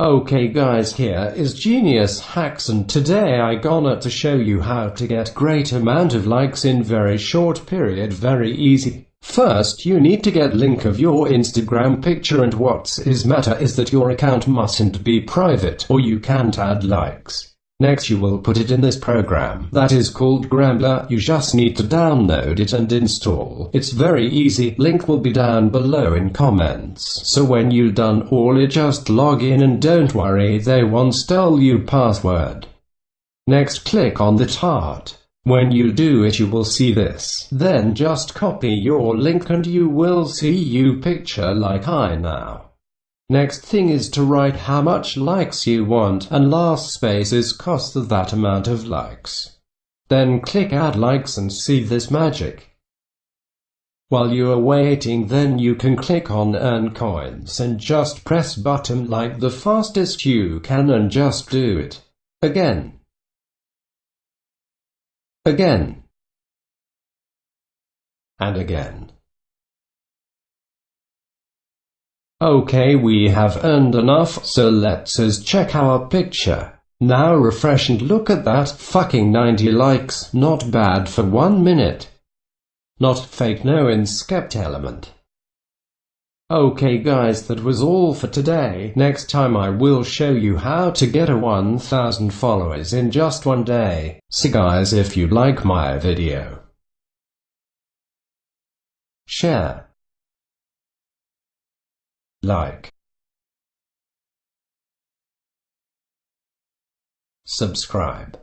Okay guys here is Genius Hacks and today I gonna to show you how to get great amount of likes in very short period very easy. First you need to get link of your Instagram picture and what's is matter is that your account mustn't be private or you can't add likes. Next you will put it in this program that is called Gramblr. You just need to download it and install. It's very easy. Link will be down below in comments. So when you done all it just log in and don't worry they won't steal you password. Next click on the heart. When you do it you will see this. Then just copy your link and you will see you picture like I now. Next thing is to write how much likes you want, and last space is cost of that amount of likes. Then click add likes and see this magic. While you are waiting then you can click on earn coins and just press button like the fastest you can and just do it. Again. Again. And again. Okay we have earned enough, so let's us check our picture. Now refresh and look at that fucking 90 likes, not bad for one minute. Not fake no inspect element. Okay guys that was all for today, next time I will show you how to get a 1000 followers in just one day. So guys if you like my video, share like. Subscribe